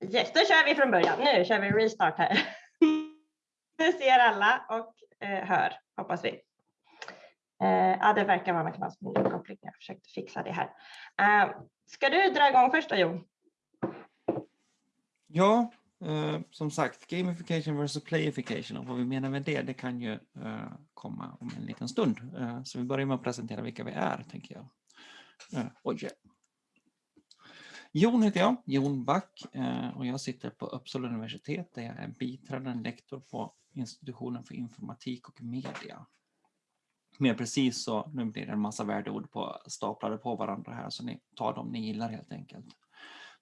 Yes, då kör vi från början. Nu kör vi restart här. Nu ser alla och eh, hör, hoppas vi. Eh, ja, det verkar vara någon knas med uppkoppling. Jag försökte fixa det här. Eh, ska du dra igång först då, Jon? Ja, eh, som sagt, gamification versus playification och vad vi menar med det, det kan ju eh, komma om en liten stund. Eh, så vi börjar med att presentera vilka vi är, tänker jag. Eh, oj. Jon heter jag, Jon Back, eh, och jag sitter på Uppsala universitet där jag är biträdande lektor på institutionen för informatik och media. Mer precis så, nu blir det en massa värdeord på, staplade på varandra här, så ni tar dem ni gillar helt enkelt.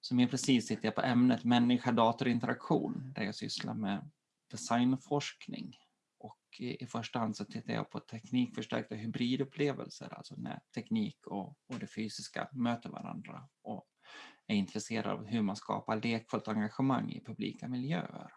Så mer precis sitter jag på ämnet människa-datorinteraktion där jag sysslar med designforskning. Och i första hand så tittar jag på teknikförstärkta hybridupplevelser, alltså när teknik och, och det fysiska möter varandra och är intresserad av hur man skapar lekfullt engagemang i publika miljöer.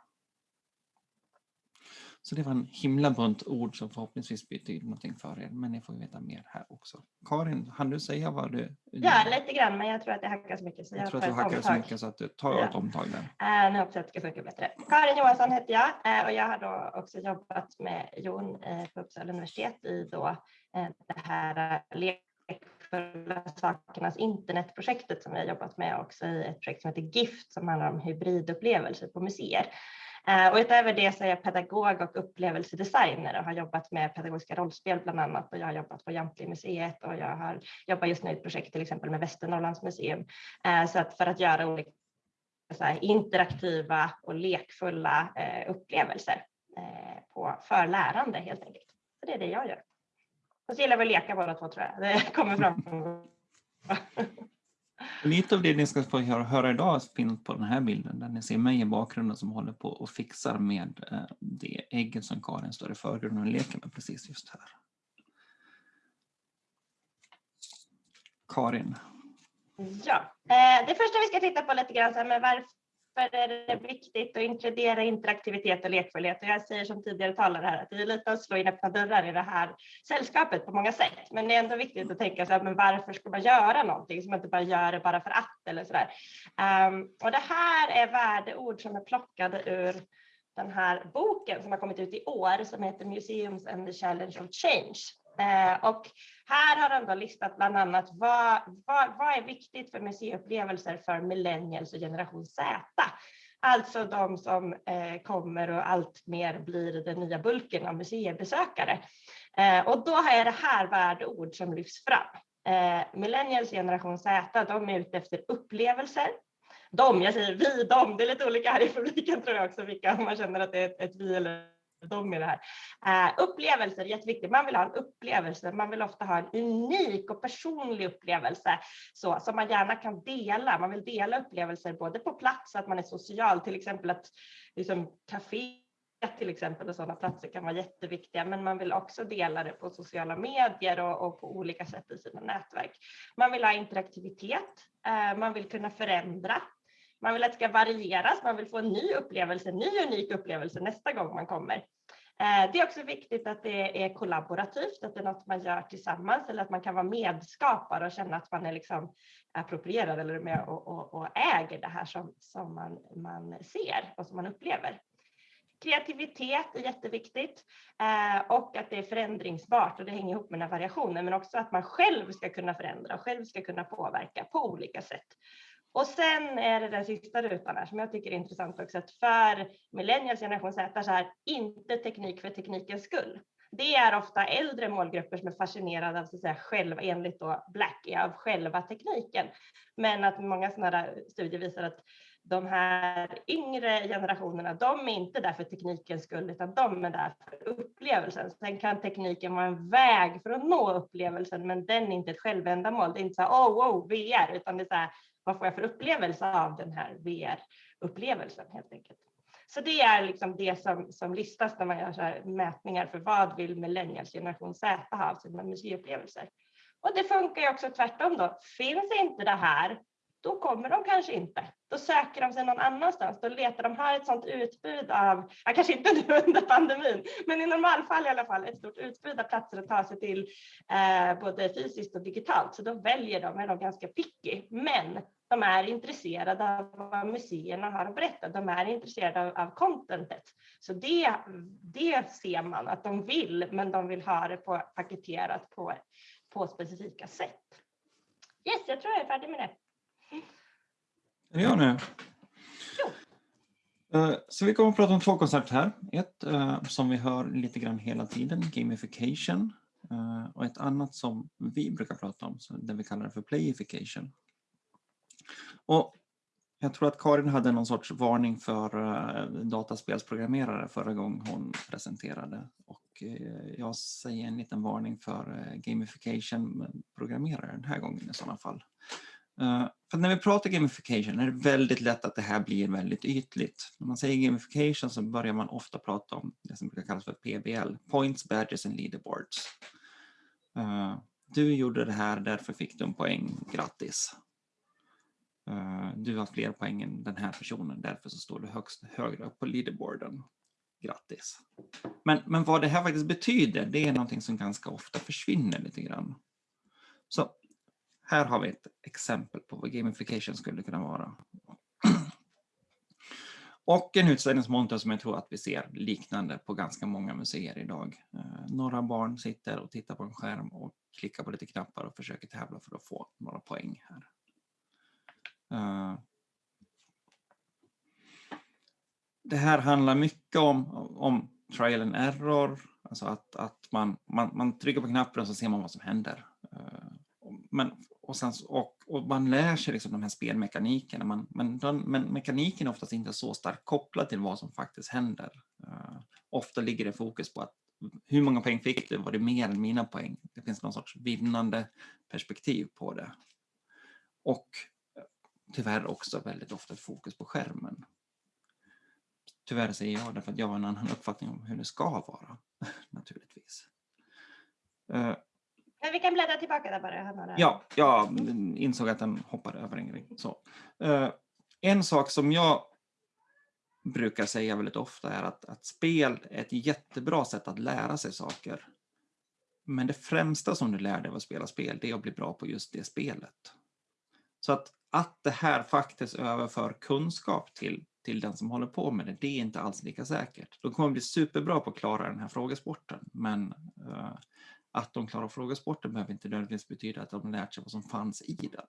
Så det var en himla bunt ord som förhoppningsvis betyder någonting för er, men ni får veta mer här också. Karin, hann du säga vad du... Ja, lite grann, men jag tror att det hackar så mycket. Så jag, jag tror att du hackar så mycket så att du tar ja. ett omtag där. Uh, nu hoppas jag att det ska funka bättre. Karin Johansson heter jag uh, och jag har då också jobbat med Jon uh, på Uppsala universitet i då det här lekfulla sakernas internetprojektet som vi har jobbat med också i ett projekt som heter GIFT som handlar om hybridupplevelser på museer. Eh, och utöver det så är jag pedagog och upplevelsedesigner och har jobbat med pedagogiska rollspel bland annat och jag har jobbat på Jamtli-museet och jag har jobbat just nu i ett projekt till exempel med Västernorrlands museum. Eh, så att för att göra olika interaktiva och lekfulla eh, upplevelser på för lärande helt enkelt. Så det är det jag gör. Så gillar att leka båda två tror jag. Det kommer fram. Lite av det ni ska få höra idag finns på den här bilden där ni ser mig i bakgrunden som håller på och fixar med eh, det ägget som Karin står i förgrunden och leker med precis just här. Karin. Ja, eh, det första vi ska titta på lite grann, men varför därför är det viktigt att inkludera interaktivitet och lekfullhet. Och jag säger som tidigare talare här att det är lite att slå in öppna dörrar i det här sällskapet på många sätt. Men det är ändå viktigt att tänka så här, men varför ska man göra någonting som man inte bara gör det bara för att eller så där. Um, och det här är värdeord som är plockade ur den här boken som har kommit ut i år som heter Museums and the Challenge of Change. Eh, och här har han då listat bland annat vad, vad, vad är viktigt för museiupplevelser för millennials och generation Z. Alltså de som eh, kommer och allt mer blir den nya bulken av museibesökare. Eh, och då är det här värdeord som lyfts fram. Eh, millennials generation Z, de är ute efter upplevelser. De, jag säger vi, de, det är lite olika här i publiken tror jag också vilka, om man känner att det är ett, ett vi eller de med det här. Uh, upplevelser är jätteviktigt. Man vill ha en upplevelse. Man vill ofta ha en unik och personlig upplevelse så, som man gärna kan dela. Man vill dela upplevelser både på plats, att man är social, till exempel att liksom, café till exempel och sådana platser kan vara jätteviktiga, men man vill också dela det på sociala medier och, och på olika sätt i sina nätverk. Man vill ha interaktivitet. Eh, man vill kunna förändra man vill att det ska varieras, man vill få en ny upplevelse, en ny unik upplevelse nästa gång man kommer. Eh, det är också viktigt att det är kollaborativt, att det är något man gör tillsammans eller att man kan vara medskapare och känna att man är liksom approprierad eller med och, och, och äger det här som, som man, man ser och som man upplever. Kreativitet är jätteviktigt eh, och att det är förändringsbart och det hänger ihop med den här variationen men också att man själv ska kunna förändra och själv ska kunna påverka på olika sätt. Och sen är det den sista rutan här som jag tycker är intressant också, att för millennials generation Z så här, inte teknik för teknikens skull. Det är ofta äldre målgrupper som är fascinerade av så att säga, själva, enligt då Black, av själva tekniken. Men att många sådana studier visar att de här yngre generationerna, de är inte där för teknikens skull, utan de är där för upplevelsen. Sen kan tekniken vara en väg för att nå upplevelsen, men den är inte ett självändamål. Det är inte så här, oh, wow, VR, utan det är så här, vad får jag för upplevelse av den här VR-upplevelsen helt enkelt. Så det är liksom det som, som listas när man gör så mätningar för vad vill millennials generation Z ha av sina museiupplevelser. Och det funkar ju också tvärtom då. Finns inte det här, då kommer de kanske inte. Då söker de sig någon annanstans. Då letar de, har ett sådant utbud av, ja, kanske inte nu under pandemin, men i normalfall i alla fall, ett stort utbud av platser att ta sig till, eh, både fysiskt och digitalt. Så då väljer de, är de ganska picky. Men de är intresserade av vad museerna har att berätta. De är intresserade av, av contentet. Så det, det ser man att de vill, men de vill ha det på, paketerat på, på specifika sätt. Yes, jag tror jag är färdig med det. Det jag nu? Eh, så vi kommer att prata om två koncept här. Ett uh, som vi hör lite grann hela tiden, gamification. Uh, och ett annat som vi brukar prata om, det vi kallar för playification. Och jag tror att Karin hade någon sorts varning för dataspelsprogrammerare förra gången hon presenterade. Och jag säger en liten varning för gamification-programmerare den här gången i sådana fall. Eh, för när vi pratar gamification är det väldigt lätt att det här blir väldigt ytligt. När man säger gamification så börjar man ofta prata om det som brukar kallas för PBL, Points, Badges and Leaderboards. Eh, du gjorde det här, därför fick du en poäng, grattis. Eh, du har fler poäng än den här personen, därför så står du högst, högre upp på leaderboarden. Grattis. Men, men vad det här faktiskt betyder, det är någonting som ganska ofta försvinner lite grann. Så här har vi ett exempel på vad gamification skulle kunna vara. Och en utställningsmonter som jag tror att vi ser liknande på ganska många museer idag. Eh, några barn sitter och tittar på en skärm och klickar på lite knappar och försöker tävla för att få några poäng här. Eh, det här handlar mycket om, om trial and error, alltså att, att man, man, man trycker på knappen och så ser man vad som händer. Eh, men och, sen, och, och, man lär sig liksom de här spelmekanikerna, man, men, den, men mekaniken är oftast inte så starkt kopplad till vad som faktiskt händer. Uh, ofta ligger det fokus på att hur många poäng fick du? Var det mer än mina poäng? Det finns någon sorts vinnande perspektiv på det. Och eh, tyvärr också väldigt ofta fokus på skärmen. Tyvärr säger jag det för att jag har en annan uppfattning om hur det ska vara, naturligtvis. Uh, men vi kan bläddra tillbaka där bara. Ja, jag insåg att den hoppade över en grej. Så. Uh, en sak som jag brukar säga väldigt ofta är att, att spel är ett jättebra sätt att lära sig saker. Men det främsta som du lär dig av att spela spel, det är att bli bra på just det spelet. Så att, att det här faktiskt överför kunskap till, till den som håller på med det, det är inte alls lika säkert. De kommer bli superbra på att klara den här frågesporten, men uh, att de klarar frågesporten behöver inte nödvändigtvis betyda att de lärt sig vad som fanns i den.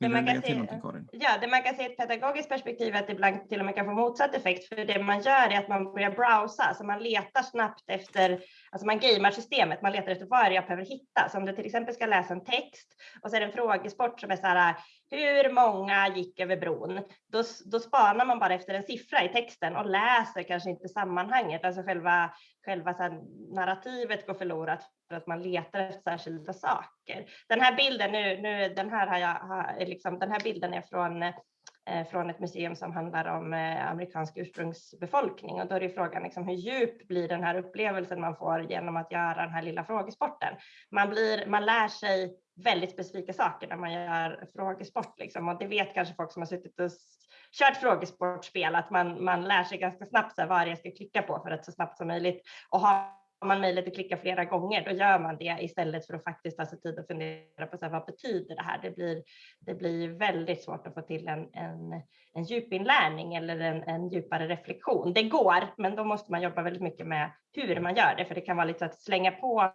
Vill du lägga till någonting Karin? Ja, det man kan se i ett pedagogiskt perspektiv är att det ibland till och med kan få motsatt effekt. För det man gör är att man börjar browsa, så man letar snabbt efter, alltså man gamear systemet, man letar efter vad jag behöver hitta. Så om du till exempel ska läsa en text och så är det en frågesport som är så här, hur många gick över bron? Då, då spanar man bara efter en siffra i texten och läser kanske inte sammanhanget, alltså själva, själva så narrativet går förlorat för att man letar efter särskilda saker. Den här bilden, nu, nu, den, här har jag, har, liksom, den här bilden är från Eh, från ett museum som handlar om eh, amerikansk ursprungsbefolkning och då är det frågan liksom, hur djup blir den här upplevelsen man får genom att göra den här lilla frågesporten. Man, blir, man lär sig väldigt specifika saker när man gör frågesport liksom. och det vet kanske folk som har suttit och kört frågesportspel att man, man lär sig ganska snabbt så här, vad jag ska klicka på för att så snabbt som möjligt och har man möjlighet att klicka flera gånger, då gör man det istället för att faktiskt ta sig tid att fundera på så här, vad betyder det här? Det blir, det blir väldigt svårt att få till en, en, en djupinlärning eller en, en djupare reflektion. Det går, men då måste man jobba väldigt mycket med hur man gör det, för det kan vara lite att slänga på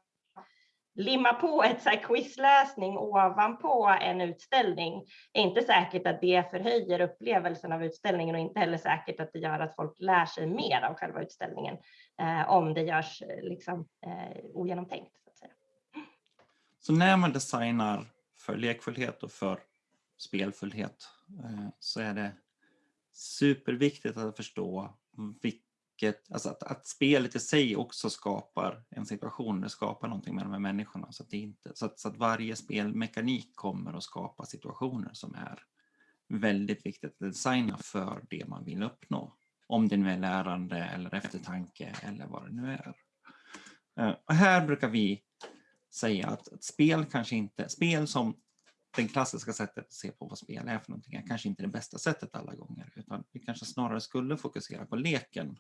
limma på ett så här quizläsning ovanpå en utställning är inte säkert att det förhöjer upplevelsen av utställningen och inte heller säkert att det gör att folk lär sig mer av själva utställningen eh, om det görs eh, liksom, eh, ogenomtänkt. Så, att säga. så när man designar för lekfullhet och för spelfullhet eh, så är det superviktigt att förstå vilka mycket, alltså att, att spelet i sig också skapar en situation, det skapar någonting med de här människorna. Så att, det inte, så att, så att varje spelmekanik kommer att skapa situationer som är väldigt viktigt att designa för det man vill uppnå. Om det nu är lärande eller eftertanke eller vad det nu är. Eh, och här brukar vi säga att, att spel kanske inte, spel som det klassiska sättet att se på vad spel är för någonting är kanske inte det bästa sättet alla gånger, utan vi kanske snarare skulle fokusera på leken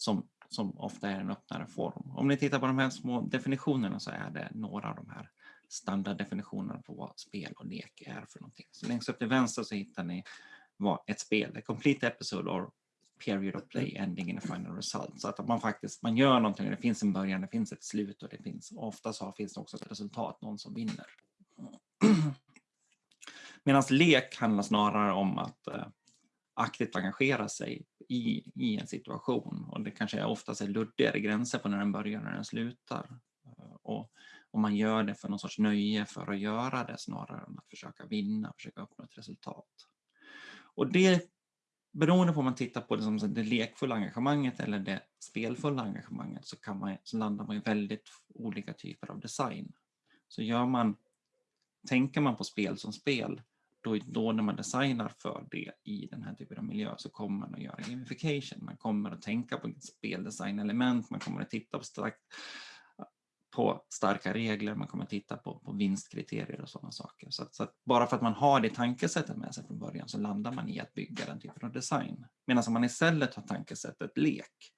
som, som ofta är en öppnare form. Om ni tittar på de här små definitionerna så är det några av de här standarddefinitionerna på vad spel och lek är för någonting. Så längst upp till vänster så hittar ni vad ett spel, a complete episode or period of play ending in a final result. Så att man faktiskt man gör någonting, det finns en början, det finns ett slut och det finns ofta så finns det också ett resultat, någon som vinner. Medan lek handlar snarare om att eh, aktivt engagera sig i, i en situation och det kanske oftast är luddigare gränser på när den börjar och när den slutar. Eh, och, och man gör det för någon sorts nöje för att göra det snarare än att försöka vinna, försöka uppnå ett resultat. Och det beroende på om man tittar på det som det lekfulla engagemanget eller det spelfulla engagemanget så, kan man, så landar man i väldigt olika typer av design. Så gör man, tänker man på spel som spel, då, då när man designar för det i den här typen av miljö så kommer man att göra gamification. Man kommer att tänka på speldesignelement, man kommer att titta på starkt på starka regler, man kommer att titta på, på vinstkriterier och sådana saker. Så, att, så att bara för att man har det tankesättet med sig från början så landar man i att bygga den typen av design. Medan om man istället har tankesättet lek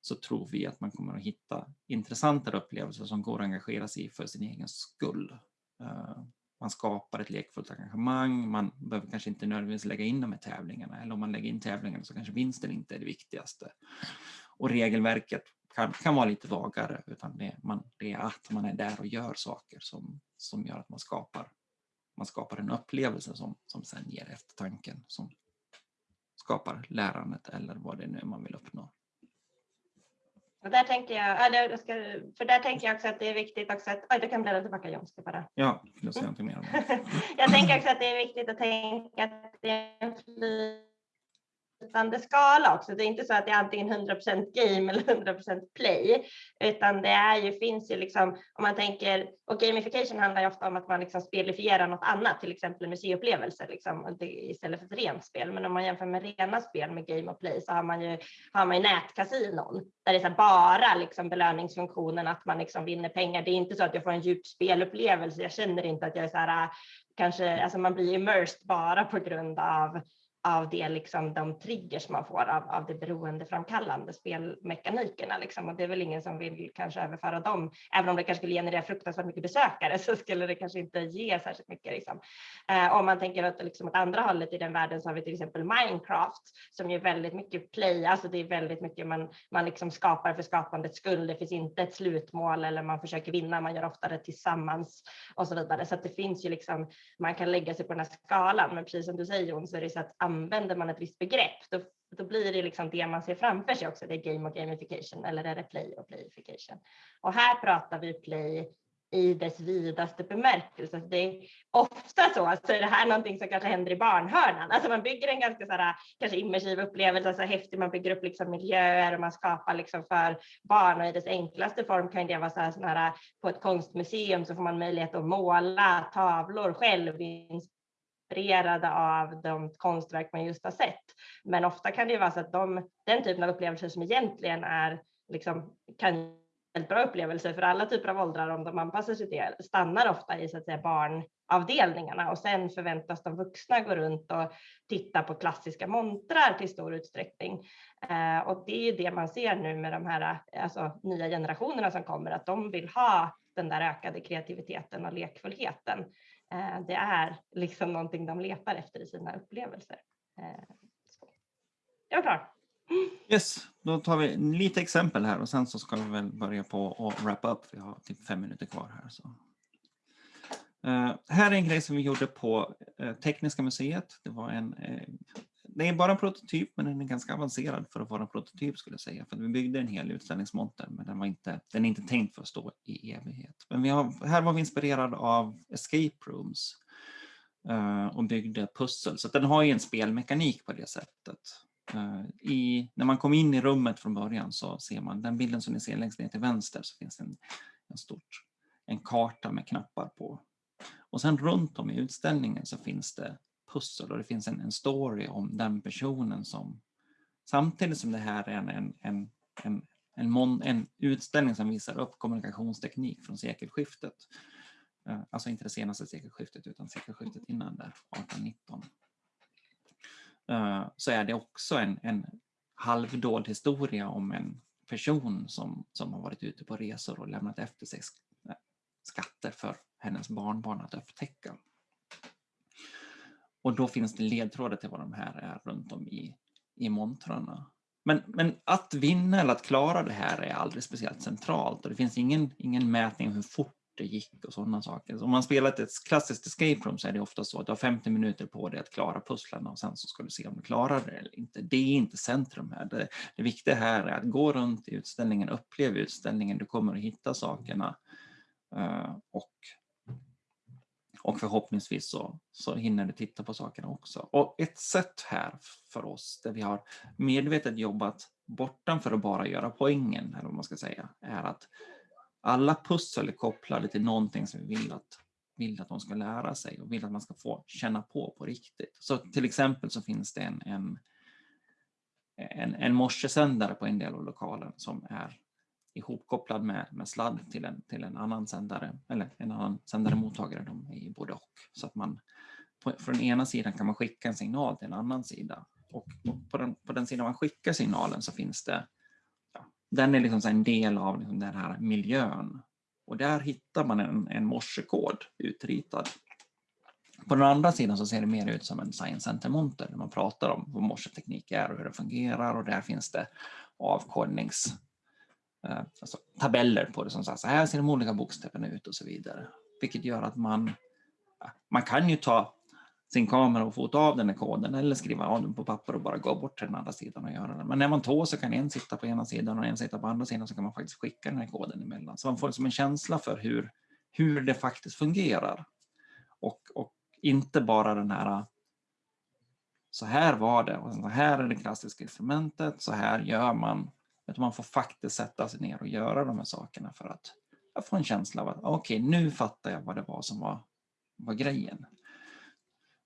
så tror vi att man kommer att hitta intressantare upplevelser som går att engagera sig i för sin egen skull. Eh, man skapar ett lekfullt engagemang, man behöver kanske inte nödvändigtvis lägga in de här tävlingarna eller om man lägger in tävlingarna så kanske vinsten inte är det viktigaste. Och regelverket kan, kan vara lite vagare utan det, man, det är att man är där och gör saker som, som gör att man skapar, man skapar en upplevelse som, som sen ger eftertanken som skapar lärandet eller vad det nu är man vill uppnå. Och där tänker jag, jag ska, för där tänker jag också att det är viktigt också att, oj, du kan bläddra tillbaka John, ska bara. Ja, du säga någonting mer om det? jag tänker också att det är viktigt att tänka att det är en flytande skala också. Det är inte så att det är antingen 100% game eller 100% play, utan det är ju, finns ju liksom, om man tänker, och gamification handlar ju ofta om att man liksom spelifierar något annat, till exempel museiupplevelser liksom, istället för ett rent spel. Men om man jämför med rena spel med game och play så har man ju, har man ju nätkasinon där det är bara liksom belöningsfunktionen att man liksom vinner pengar. Det är inte så att jag får en djup spelupplevelse. Jag känner inte att jag är så här, kanske, alltså man blir immersed bara på grund av av det, liksom, de triggers man får av, av det beroendeframkallande spelmekanikerna. Liksom. Och det är väl ingen som vill kanske överföra dem, även om det kanske skulle generera fruktansvärt mycket besökare så skulle det kanske inte ge särskilt mycket. Liksom. Eh, om man tänker att liksom, åt andra hållet i den världen så har vi till exempel Minecraft som är väldigt mycket play, alltså det är väldigt mycket man, man liksom skapar för skapandets skull. Det finns inte ett slutmål eller man försöker vinna, man gör ofta det tillsammans och så vidare. Så att det finns ju liksom, man kan lägga sig på den här skalan, men precis som du säger Jon så är det så att använder man ett visst begrepp, då, då blir det liksom det man ser framför sig också. Det är game och gamification eller är det play och playification? Och här pratar vi play i dess vidaste bemärkelse. Det är ofta så att så är det här någonting som kanske händer i barnhörnan. Alltså man bygger en ganska så här, kanske immersiv upplevelse, så häftig, man bygger upp liksom miljöer och man skapar liksom för barn och i dess enklaste form kan det vara så här, så här på ett konstmuseum så får man möjlighet att måla tavlor själv inspirerade av de konstverk man just har sett. Men ofta kan det ju vara så att de, den typen av upplevelser som egentligen är liksom, kan väldigt bra upplevelser för alla typer av åldrar om de anpassar sig till det, stannar ofta i så att säga, barnavdelningarna och sen förväntas de vuxna gå runt och titta på klassiska montrar till stor utsträckning. Eh, och det är ju det man ser nu med de här alltså, nya generationerna som kommer, att de vill ha den där ökade kreativiteten och lekfullheten. Eh, det är liksom någonting de letar efter i sina upplevelser. Eh, jag är klar. Yes, då tar vi lite exempel här och sen så ska vi väl börja på att wrap up. Vi har typ fem minuter kvar här. Så. Uh, här är en grej som vi gjorde på uh, Tekniska museet. Det var en uh, det är bara en prototyp, men den är ganska avancerad för att vara en prototyp skulle jag säga. För vi byggde en hel utställningsmonter, men den, var inte, den är inte tänkt för att stå i evighet. Men vi har, här var vi inspirerade av escape rooms uh, och byggde pussel. Så den har ju en spelmekanik på det sättet. Uh, i, när man kom in i rummet från början så ser man den bilden som ni ser längst ner till vänster så finns det en, en, stort, en karta med knappar på. Och sen runt om i utställningen så finns det pussel och det finns en, en story om den personen som samtidigt som det här är en, en, en, en, en, mon, en utställning som visar upp kommunikationsteknik från sekelskiftet. Eh, alltså inte det senaste sekelskiftet utan sekelskiftet innan där, 1819. Eh, så är det också en, en halvdold historia om en person som, som har varit ute på resor och lämnat efter sig eh, skatter för hennes barnbarn att upptäcka. Och då finns det ledtrådar till vad de här är runt om i, i montrarna. Men, men att vinna eller att klara det här är aldrig speciellt centralt och det finns ingen, ingen mätning hur fort det gick och sådana saker. Så om man spelat ett klassiskt escape room så är det ofta så att du har 50 minuter på dig att klara pusslen och sen så ska du se om du klarar det eller inte. Det är inte centrum här. Det, det viktiga här är att gå runt i utställningen, uppleva utställningen, du kommer att hitta sakerna uh, och och förhoppningsvis så, så hinner du titta på sakerna också. Och ett sätt här för oss där vi har medvetet jobbat bortanför att bara göra poängen, eller vad man ska säga, är att alla pussel är kopplade till någonting som vi vill att, vill att de ska lära sig och vill att man ska få känna på på riktigt. Så till exempel så finns det en, en, en, en morsesändare på en del av lokalen som är ihopkopplad med, med sladd till en, till en annan sändare, eller en annan sändare mottagare, de är både och. Så att man på, från ena sidan kan man skicka en signal till en annan sida. Och, på, den, på den sidan man skickar signalen så finns det, ja, den är liksom en del av liksom den här miljön. Och där hittar man en, en morsekod utritad. På den andra sidan så ser det mer ut som en Science Center-monter där man pratar om vad morseteknik är och hur det fungerar och där finns det avkodnings Eh, alltså, tabeller på det som säger så här äh, ser de olika bokstäverna ut och så vidare. Vilket gör att man, man kan ju ta sin kamera och fota av den här koden eller skriva av den på papper och bara gå bort till den andra sidan och göra det. Men när man två så kan en sitta på ena sidan och en sitta på andra sidan så kan man faktiskt skicka den här koden emellan. Så man får liksom en känsla för hur, hur det faktiskt fungerar. Och, och inte bara den här så här var det och så här är det klassiska instrumentet, så här gör man utan man får faktiskt sätta sig ner och göra de här sakerna för att få en känsla av att okej, okay, nu fattar jag vad det var som var, var grejen.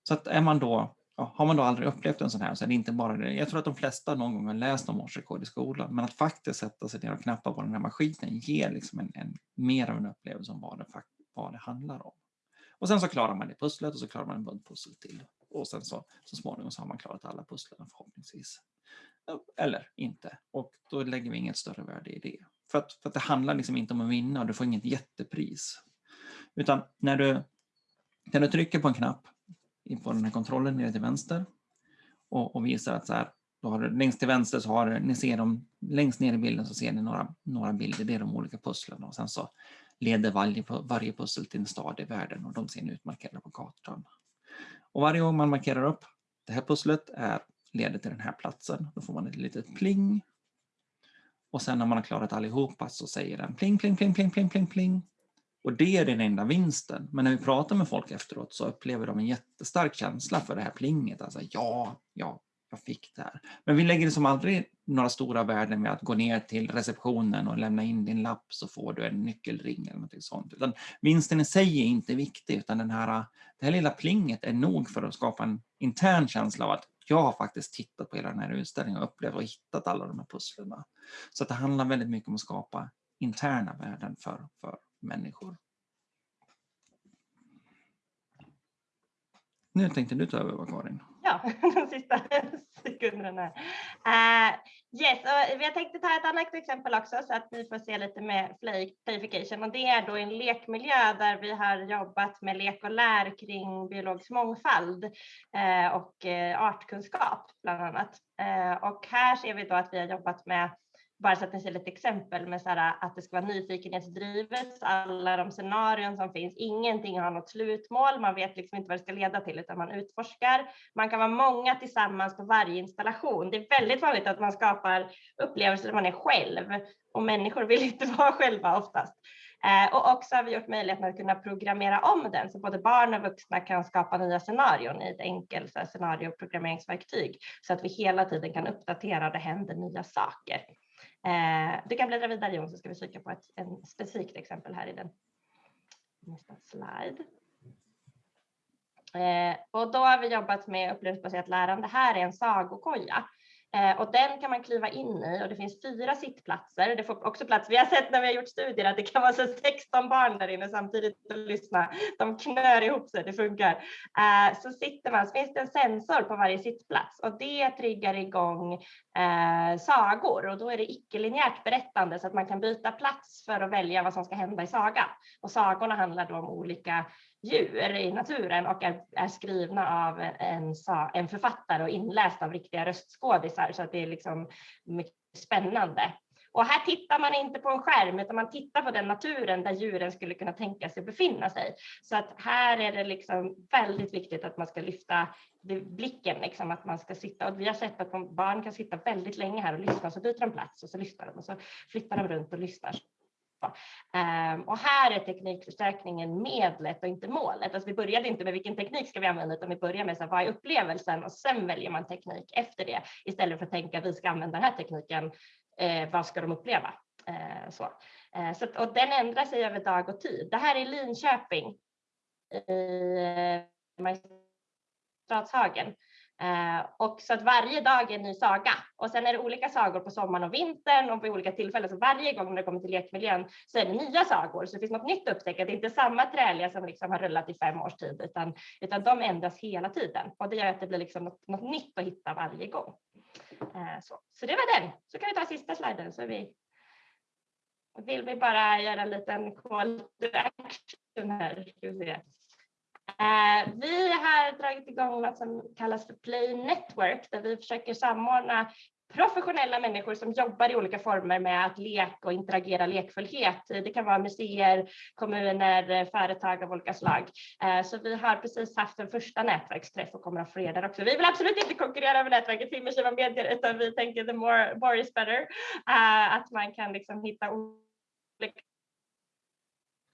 Så att är man då, har man då aldrig upplevt en sån här så är det inte bara det. Jag tror att de flesta någon gång har läst om årsrekord i skolan, men att faktiskt sätta sig ner och knappa på den här maskinen ger liksom en, en mer av en upplevelse om vad det, vad det handlar om. Och sen så klarar man det pusslet och så klarar man en bunt pussel till. Och sen så, så småningom så har man klarat alla pusslen förhoppningsvis eller inte. Och då lägger vi inget större värde i det. För att, för att det handlar liksom inte om att vinna och du får inget jättepris. Utan när du, när du trycker på en knapp på den här kontrollen nere till vänster och, och visar att så här, då har du, längst till vänster så har du, ni ser dem, längst ner i bilden så ser ni några, några bilder, det är de olika pusslen och sen så leder varje, varje pussel till en stad i världen och de ser ni utmarkerade på kartan. Och varje gång man markerar upp det här pusslet är leder till den här platsen. Då får man ett litet pling. Och sen när man har klarat allihopa så säger den pling, pling, pling, pling, pling, pling, pling. Och det är den enda vinsten. Men när vi pratar med folk efteråt så upplever de en jättestark känsla för det här plinget. Alltså ja, ja, jag fick det här. Men vi lägger liksom aldrig några stora värden med att gå ner till receptionen och lämna in din lapp så får du en nyckelring eller något sånt. Utan vinsten i sig är inte viktig utan den här, det här lilla plinget är nog för att skapa en intern känsla av att jag har faktiskt tittat på hela den här utställningen och upplevt och hittat alla de här pusslen. Så det handlar väldigt mycket om att skapa interna värden för, för människor. Nu tänkte du ta över, Karin. Ja, de sista sekunderna. Uh, yes, och jag tänkte ta ett annat exempel också så att ni får se lite med playification och det är då en lekmiljö där vi har jobbat med lek och lär kring biologisk mångfald uh, och uh, artkunskap bland annat. och här ser vi då att vi har jobbat med bara så att ni ser lite exempel med så här, att det ska vara nyfikenhetsdrivet, alla de scenarion som finns, ingenting har något slutmål, man vet liksom inte vad det ska leda till utan man utforskar. Man kan vara många tillsammans på varje installation. Det är väldigt vanligt att man skapar upplevelser där man är själv och människor vill inte vara själva oftast. Eh, och också har vi gjort möjligheten att kunna programmera om den så både barn och vuxna kan skapa nya scenarion i ett enkelt scenarioprogrammeringsverktyg så att vi hela tiden kan uppdatera, det händer nya saker. Eh, du kan bläddra vidare Jon så ska vi kika på ett en specifikt exempel här i den nästa slide. Eh, och då har vi jobbat med upplevelsebaserat lärande. Här är en sagokoja Eh, och den kan man kliva in i och det finns fyra sittplatser. Det får också plats. Vi har sett när vi har gjort studier att det kan vara så 16 barn där inne samtidigt och lyssna. De knör ihop sig, det funkar. Eh, så sitter man, så finns det en sensor på varje sittplats och det triggar igång eh, sagor och då är det icke-linjärt berättande så att man kan byta plats för att välja vad som ska hända i sagan. Och sagorna handlar då om olika djur i naturen och är, är skrivna av en, en författare och inläst av riktiga röstskådisar så att det är liksom mycket spännande. Och här tittar man inte på en skärm utan man tittar på den naturen där djuren skulle kunna tänka sig befinna sig. Så att här är det liksom väldigt viktigt att man ska lyfta blicken, liksom, att man ska sitta och vi har sett att barn kan sitta väldigt länge här och lyssna så byter de plats och så lyssnar de och så flyttar de runt och lyssnar. Um, och här är teknikförstärkningen medlet och inte målet. Alltså vi började inte med vilken teknik ska vi använda utan vi börjar med så här, vad är upplevelsen och sen väljer man teknik efter det istället för att tänka att vi ska använda den här tekniken. Eh, vad ska de uppleva? Eh, så. Eh, så att, och den ändrar sig över dag och tid. Det här är Linköping i eh, Eh, och så att varje dag är en ny saga och sen är det olika sagor på sommaren och vintern och vid olika tillfällen. Så varje gång när det kommer till lekmiljön så är det nya sagor så det finns något nytt att upptäcka. Det är inte samma träliga som liksom har rullat i fem års tid utan, utan de ändras hela tiden och det gör att det blir liksom något, något nytt att hitta varje gång. Eh, så. så det var den. Så kan vi ta sista sliden så vi vill vi bara göra en liten call to action här. Eh, vi har dragit igång något som kallas för Play Network där vi försöker samordna professionella människor som jobbar i olika former med att leka och interagera lekfullhet. Det kan vara museer, kommuner, företag av olika slag. Eh, så vi har precis haft en första nätverksträff och kommer att ha fler där också. Vi vill absolut inte konkurrera med nätverket Immersiva Medier utan vi tänker the more, more is better. Eh, att man kan liksom hitta olika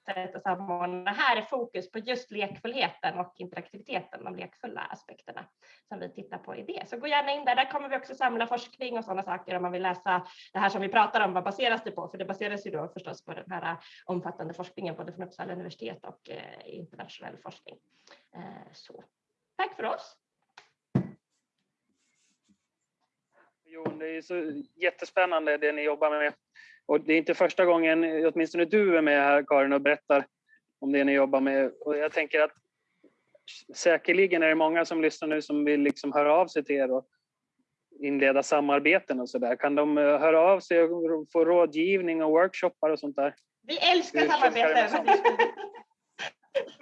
sätt att samordna. Här är fokus på just lekfullheten och interaktiviteten, de lekfulla aspekterna som vi tittar på i det. Så gå gärna in där. Där kommer vi också samla forskning och sådana saker om man vill läsa det här som vi pratar om. Vad baseras det på? För det baseras ju då förstås på den här omfattande forskningen både från Uppsala universitet och eh, internationell forskning. Eh, så tack för oss. Jon, det är så jättespännande det ni jobbar med. Och det är inte första gången, åtminstone du är med här Karin och berättar om det ni jobbar med. Och jag tänker att säkerligen är det många som lyssnar nu som vill liksom höra av sig till er och inleda samarbeten och så där. Kan de eh, höra av sig och få rådgivning och workshoppar och sånt där? Vi älskar samarbete.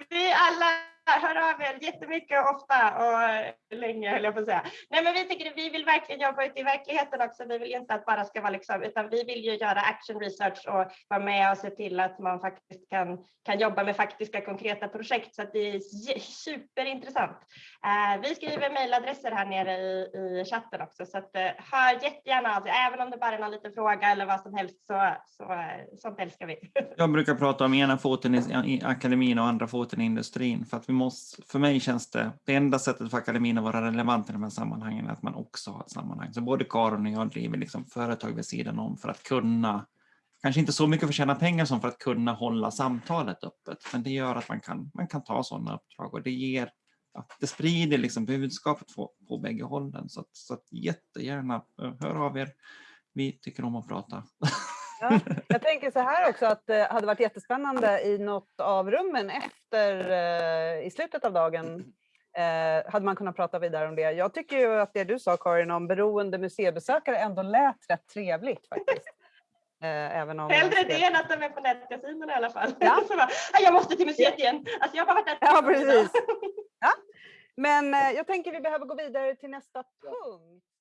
Vi alla hör av er jättemycket och ofta och eh, länge höll jag på att säga. Nej, men vi tycker att vi vill verkligen jobba ute i verkligheten också. Vi vill inte att bara ska vara liksom, utan vi vill ju göra action research och vara med och se till att man faktiskt kan, kan jobba med faktiska konkreta projekt så att det är superintressant. Uh, vi skriver mejladresser här nere i, i chatten också så att uh, hör jättegärna av sig, även om det bara är någon liten fråga eller vad som helst så, så uh, sånt älskar vi. jag brukar prata om ena foten i, i akademin och andra foten i industrin för att vi måste, för mig känns det, det enda sättet för akademin att vara relevant i de här sammanhangen är att man också har ett sammanhang. Så både Karin och jag driver liksom företag vid sidan om för att kunna, kanske inte så mycket för att tjäna pengar som för att kunna hålla samtalet öppet. Men det gör att man kan, man kan ta sådana uppdrag och det ger Ja, det sprider liksom budskapet på, på bägge hållen. Så, att, så att jättegärna eh, hör av er. Vi tycker om att prata. Ja, jag tänker så här också att det hade varit jättespännande i något av rummen efter, eh, i slutet av dagen, eh, hade man kunnat prata vidare om det. Jag tycker ju att det du sa Karin om beroende museibesökare ändå lät rätt trevligt faktiskt. Eh, även om Hellre det än att de är på nätkasinon i alla fall. Ja. bara, jag måste till museet igen. Alltså jag har varit där ja, precis. Ja. Men jag tänker vi behöver gå vidare till nästa punkt.